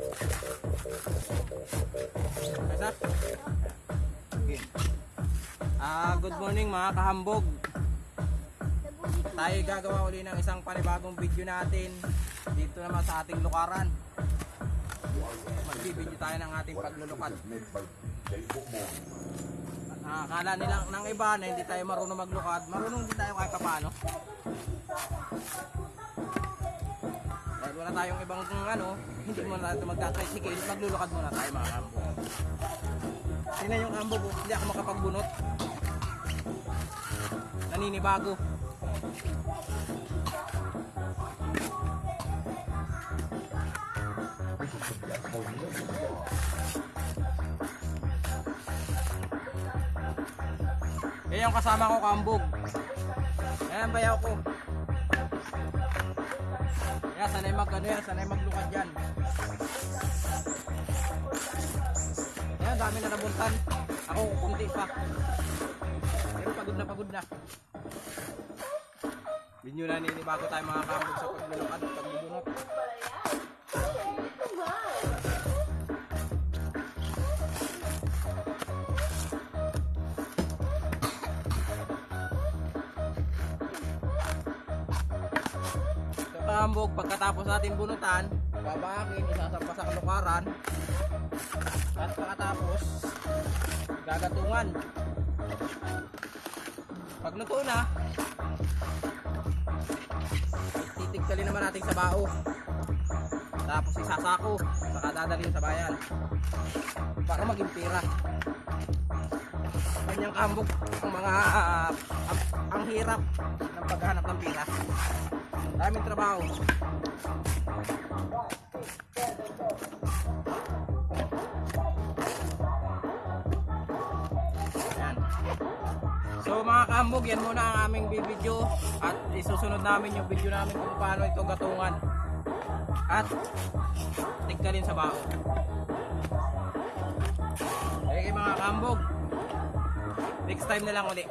Kasa? Ah, good morning mga kahambog. Tayo gagawa uli ng isang panibagong video natin dito naman sa ating lukaran. Magbibideo tayo ng ating paglulukad. Ah, akala nila ng iba na hindi tayo marunong maglukad. Marunong din tayo kahit paano. Wala tayong ibang ano, hindi muna natin magta-tricycle, maglulukad muna tayo mga kambo. Tingnan yung kambo ko, hindi ako makapagbunot. Naninibago. Yan yung kasama ko kambog. Ayan bayaw ko. Sanay mag ano yan, sanay maglukad yan. Yan, dami na nabuntan. Ako, kunti pa. Pero pagod na pagod na. Binyo na ninibago tayo mga kambog sa paglulukad at pagbubunot. So, kambog, pagkatapos natin bunutan, babakin, isasampa sa kalukaran. At pagkatapos, gagatungan. Pag luto na, titigtalin naman natin sa bao. Tapos isasako, saka dadalhin sa bayan. Para maging pira. Kanyang kambog, ang mga, ang, ang hirap ng paghanap ng pira. Daming trabaho. Ayan. So mga kambog, yan muna ang aming video at isusunod namin yung video namin kung paano ito gatungan at tigtalin sa bao. Okay mga kambog, next time na lang ulit.